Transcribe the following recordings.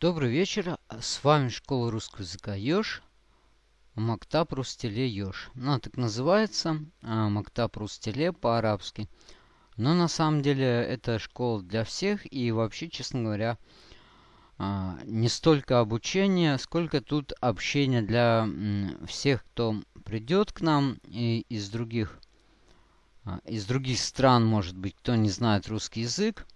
Добрый вечер, с вами Школа Русского Языка Ёж, Мактаб Рустеле Ёж. Ну, так называется, а, Мактаб Рустеле по-арабски. Но на самом деле это школа для всех и вообще, честно говоря, а, не столько обучение, сколько тут общение для всех, кто придет к нам и из других, а, из других стран, может быть, кто не знает русский язык.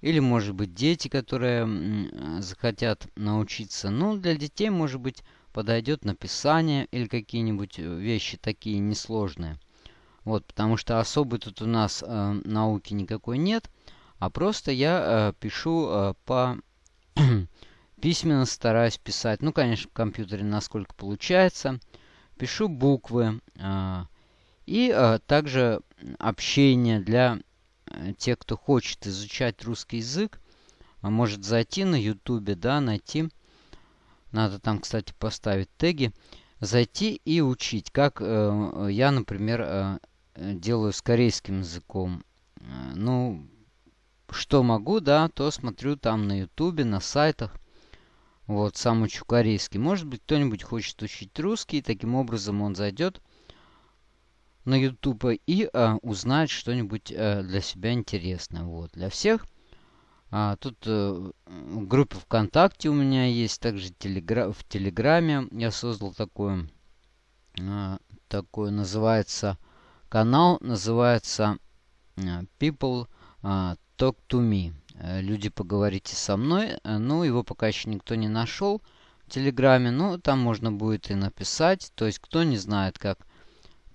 Или, может быть, дети, которые захотят научиться. Ну, для детей, может быть, подойдет написание или какие-нибудь э, вещи такие несложные. Вот, потому что особо тут у нас э, науки никакой нет, а просто я э, пишу э, по письменно стараюсь писать. Ну, конечно, в компьютере насколько получается. Пишу буквы. Э, и э, также общение для Э, те, кто хочет изучать русский язык, а может зайти на ютубе, да, найти. Надо там, кстати, поставить теги. Зайти и учить, как э, я, например, э, делаю с корейским языком. Э, ну, что могу, да, то смотрю там на ютубе, на сайтах. Вот, сам учу корейский. Может быть, кто-нибудь хочет учить русский, таким образом он зайдет на YouTube и а, узнать что-нибудь а, для себя интересное. Вот, для всех. А, тут а, в группе ВКонтакте у меня есть, также телегра в Телеграме я создал такой, а, такой называется канал, называется а, People а, Talk to Me. Люди, поговорите со мной. Ну, его пока еще никто не нашел в Телеграме. Но там можно будет и написать. То есть, кто не знает, как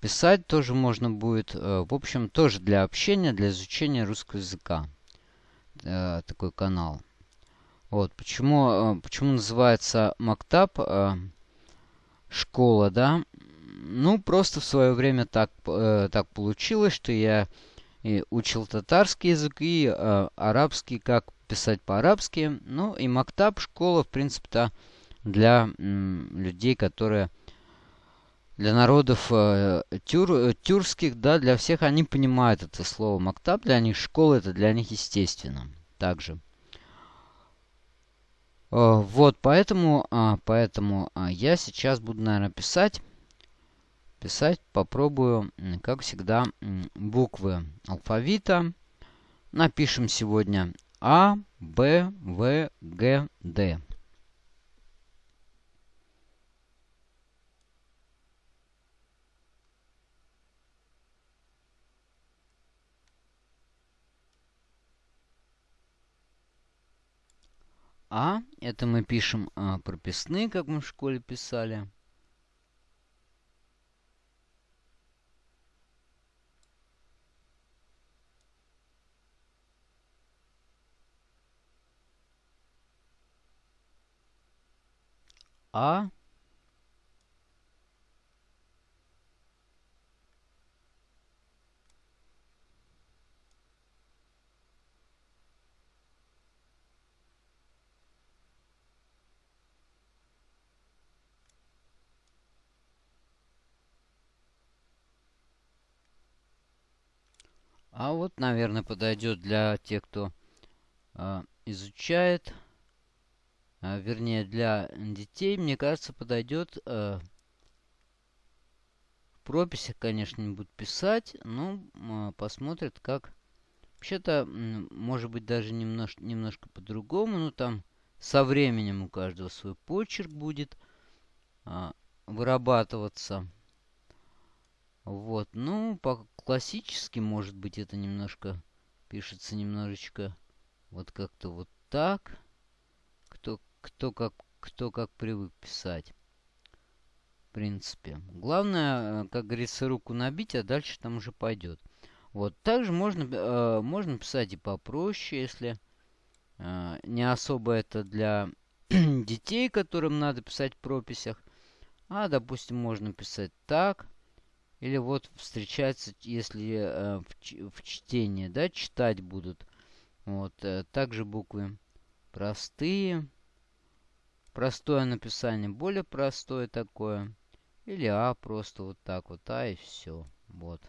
Писать тоже можно будет. Э, в общем, тоже для общения, для изучения русского языка. Э, такой канал. Вот. Почему, э, почему называется Мактаб школа, да? Ну, просто в свое время так, так получилось, что я и учил татарский язык и арабский, как писать по-арабски. Ну, и Мактаб школа, в принципе-то, для людей, которые для народов э, тюр, э, тюркских, да, для всех они понимают это слово мактаб, для них школа это для них естественно. Также. Э, вот, поэтому, э, поэтому э, я сейчас буду, наверное, писать. Писать попробую, как всегда, буквы алфавита. Напишем сегодня А, Б, В, Г, Д. А. Это мы пишем а, прописные, как мы в школе писали. А. А вот, наверное, подойдет для тех, кто э, изучает, э, вернее, для детей, мне кажется, подойдет э, в прописях, конечно, не будут писать, но э, посмотрят, как... Вообще-то, может быть, даже немножко, немножко по-другому, но там со временем у каждого свой почерк будет э, вырабатываться. Вот, ну, по классически, может быть, это немножко пишется немножечко вот как-то вот так. Кто, кто, как, кто как привык писать. В принципе. Главное, э, как говорится, руку набить, а дальше там уже пойдет. Вот, также можно, э, можно писать и попроще, если э, не особо это для детей, которым надо писать в прописях. А, допустим, можно писать так. Или вот встречается, если э, в, в чтении, да, читать будут. Вот, э, также буквы простые. Простое написание, более простое такое. Или А просто вот так вот, А и все. Вот.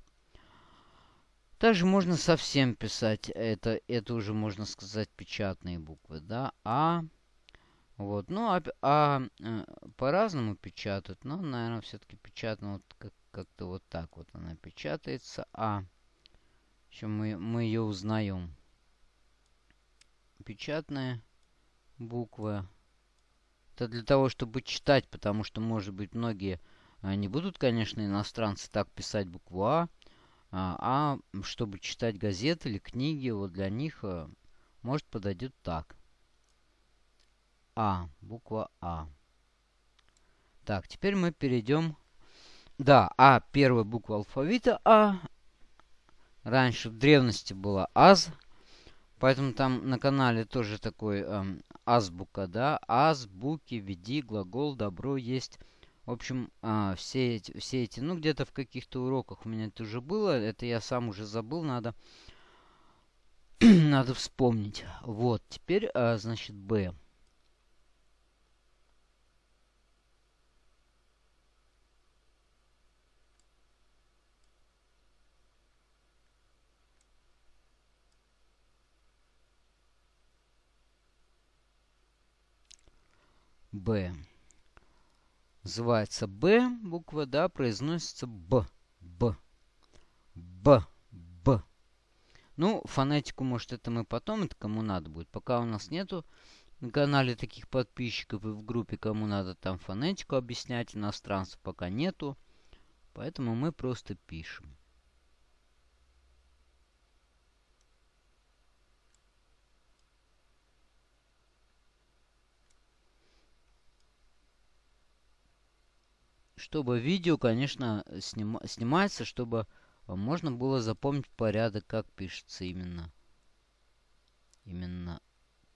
Также можно совсем писать, это, это уже можно сказать печатные буквы, да, А, Вот. Ну, а, а э, по-разному печатают. Но, наверное, все-таки печатано вот как- как-то вот так вот она печатается. А. Еще мы, мы ее узнаем. Печатная буква. Это для того, чтобы читать, потому что, может быть, многие а, не будут, конечно, иностранцы так писать букву А. А, а чтобы читать газеты или книги, вот для них, а, может, подойдет так. А, буква А. Так, теперь мы перейдем... Да, А, первая буква алфавита А. Раньше в древности была АЗ. Поэтому там на канале тоже такой эм, азбука, да. Азбуки, веди, глагол, добро есть. В общем, э, все, эти, все эти, ну, где-то в каких-то уроках у меня это уже было. Это я сам уже забыл, надо, надо вспомнить. Вот, теперь, э, значит, Б. Б. Называется Б буква, да, произносится Б. Б. Б. Б. Ну, фонетику, может, это мы потом, это кому надо будет. Пока у нас нету на канале таких подписчиков и в группе, кому надо там фонетику объяснять, иностранцев пока нету. Поэтому мы просто пишем. Чтобы видео, конечно, сним, снимается, чтобы можно было запомнить порядок, как пишется именно. Именно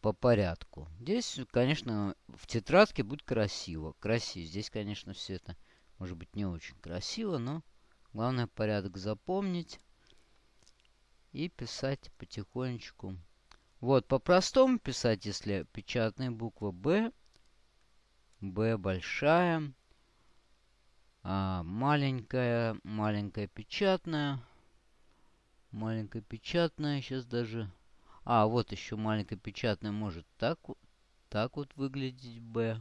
по порядку. Здесь, конечно, в тетрадке будет красиво. Красиво. Здесь, конечно, все это может быть не очень красиво, но главное порядок запомнить и писать потихонечку. Вот, по-простому писать, если печатная буква Б, Б большая, а, маленькая, маленькая печатная. Маленькая печатная. Сейчас даже... А, вот еще маленькая печатная может так, так вот выглядеть Б.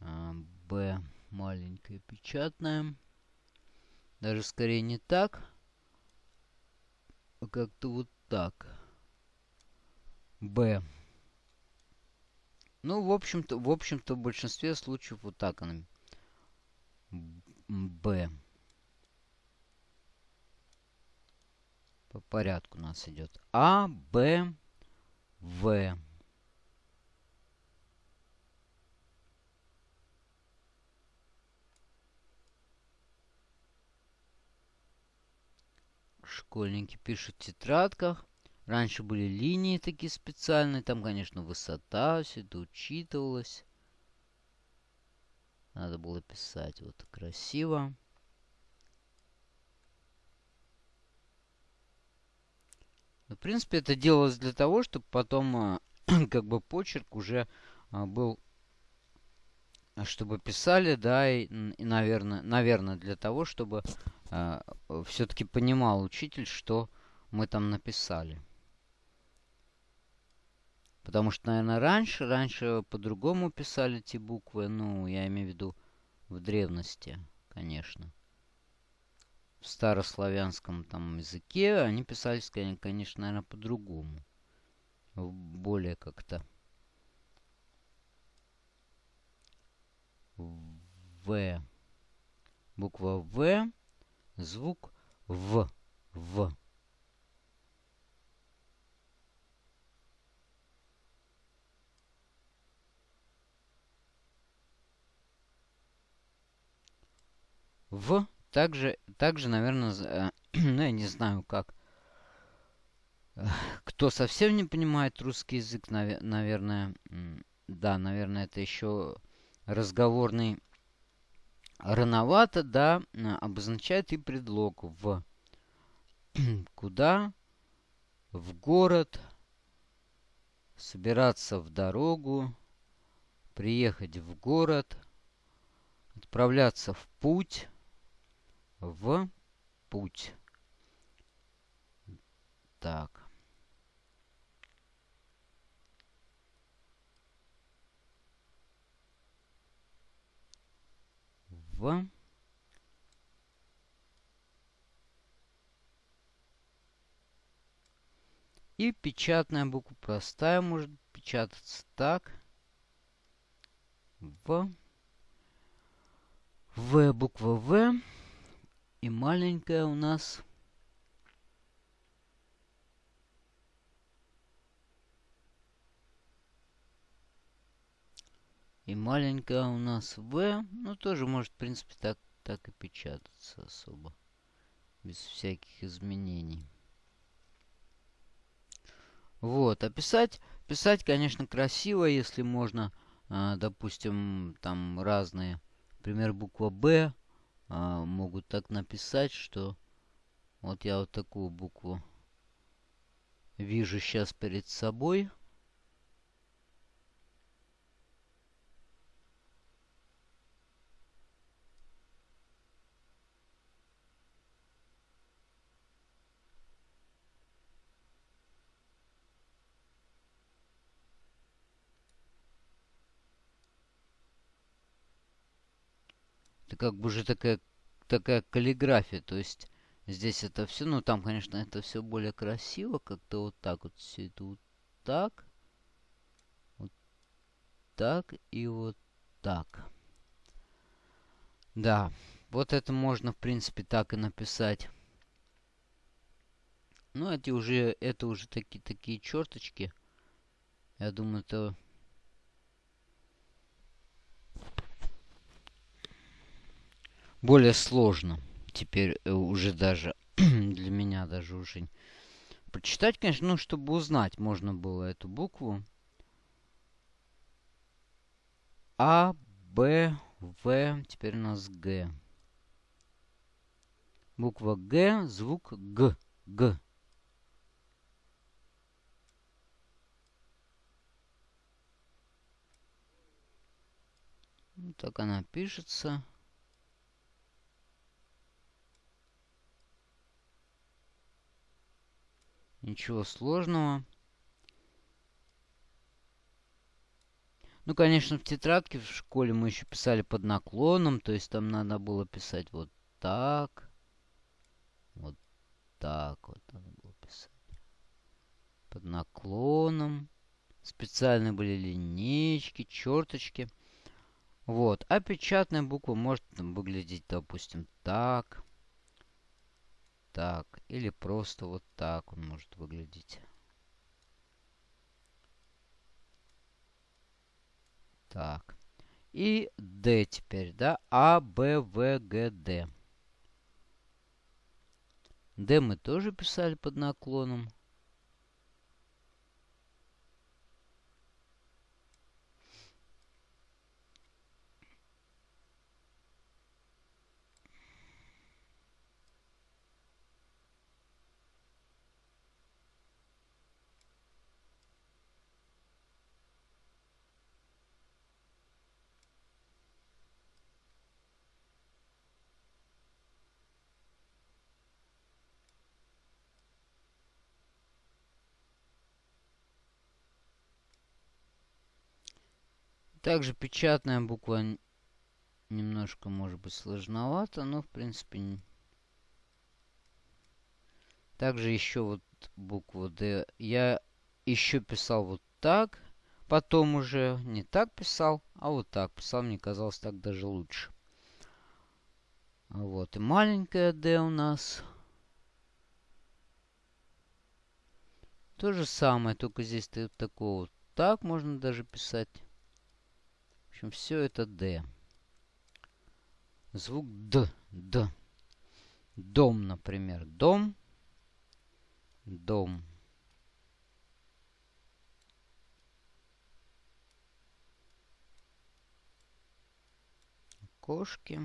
А, Б маленькая печатная. Даже скорее не так. А как-то вот так. Б. Ну, в общем-то, в общем-то, в большинстве случаев вот так она Б. По порядку у нас идет А, Б, В. Школьники пишут в тетрадках. Раньше были линии такие специальные. Там, конечно, высота, все это учитывалось. Надо было писать вот красиво. Ну, в принципе, это делалось для того, чтобы потом как бы почерк уже а, был, чтобы писали, да, и, и наверное, наверное, для того, чтобы а, все-таки понимал учитель, что мы там написали. Потому что, наверное, раньше, раньше по-другому писали эти буквы. Ну, я имею в виду в древности, конечно. В старославянском там языке они писались, конечно, наверное, по-другому. Более как-то. В. Буква В. Звук В. В. в. Также, также наверное, э, ну, я не знаю, как. Кто совсем не понимает русский язык, навер наверное, да, наверное, это еще разговорный рановато, да, обозначает и предлог в. Куда? В город. Собираться в дорогу. Приехать в город. Отправляться в путь в путь. Так. В И печатная буква простая может печататься так. В. В буква В и маленькая у нас И маленькая у нас V, ну тоже может, в принципе, так, так и печататься особо. Без всяких изменений. Вот, а писать, писать, конечно, красиво, если можно, э, допустим, там разные, например, буква Б, э, могут так написать, что вот я вот такую букву вижу сейчас перед собой. Как бы уже такая, такая каллиграфия. То есть здесь это все, ну там, конечно, это все более красиво. Как-то вот так вот все это вот так. Вот так и вот так. Да, вот это можно, в принципе, так и написать. Ну, эти уже, это уже такие, такие черточки. Я думаю, это более сложно. Теперь э, уже даже для меня даже уже прочитать, конечно, ну, чтобы узнать, можно было эту букву. А, Б, В, теперь у нас Г. Буква Г, звук Г, Г. Так она пишется. Ничего сложного. Ну, конечно, в тетрадке в школе мы еще писали под наклоном. То есть там надо было писать вот так. Вот так вот надо было писать. Под наклоном. Специальные были линейки, черточки. Вот. А печатная буква может там, выглядеть, допустим, так так. Или просто вот так он может выглядеть. Так. И D теперь, да? А, Б, В, Г, Д. D мы тоже писали под наклоном. Также печатная буква немножко может быть сложновато, но в принципе... Также еще вот букву D я еще писал вот так. Потом уже не так писал, а вот так писал. Мне казалось так даже лучше. Вот и маленькая D у нас. То же самое, только здесь такого вот так можно даже писать общем, все это D. Звук Д. Д. Дом, например. Дом. Дом. Кошки.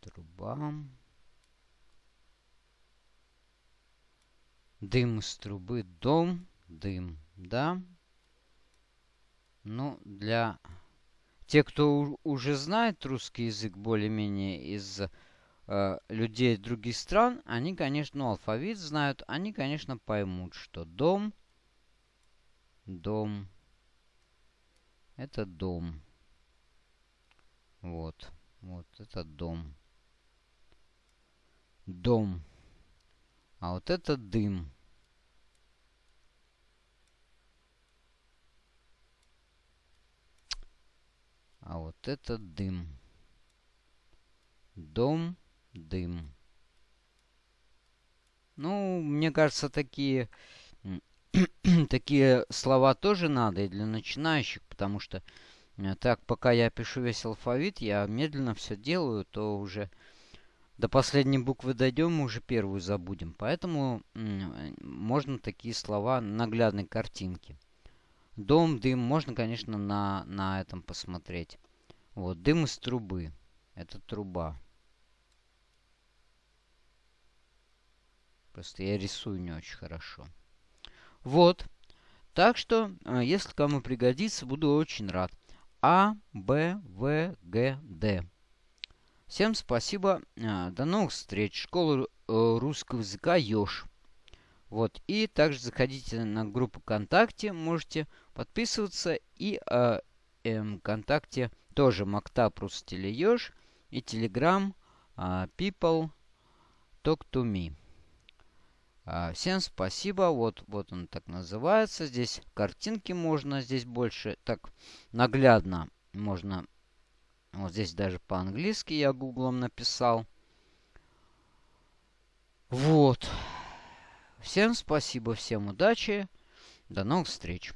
Труба. Дым из трубы, дом, дым, да? Ну, для тех, кто уже знает русский язык более-менее из э, людей других стран, они, конечно, ну, алфавит знают, они, конечно, поймут, что дом, дом, Это дом. Вот. Вот это дом. Дом. А вот это дым. А вот это дым. Дом, дым. Ну, мне кажется, такие, такие слова тоже надо и для начинающих, потому что э, так, пока я пишу весь алфавит, я медленно все делаю, то уже до последней буквы дойдем, мы уже первую забудем. Поэтому можно такие слова наглядной картинки. Дом, дым. Можно, конечно, на, на этом посмотреть. Вот, дым из трубы. Это труба. Просто я рисую не очень хорошо. Вот. Так что, э, если кому пригодится, буду очень рад. А, Б, В, Г, Д. Всем спасибо. Э, до новых встреч. Школа э, русского языка Ёж. Вот. И также заходите на группу ВКонтакте. Можете подписываться. И э, э, ВКонтакте тоже Мактап Рустелеёж. И Telegram э, People Talk to Me. Э, всем спасибо. Вот, вот он так называется. Здесь картинки можно. Здесь больше так наглядно можно. Вот здесь даже по-английски я гуглом написал. Вот. Всем спасибо, всем удачи. До новых встреч.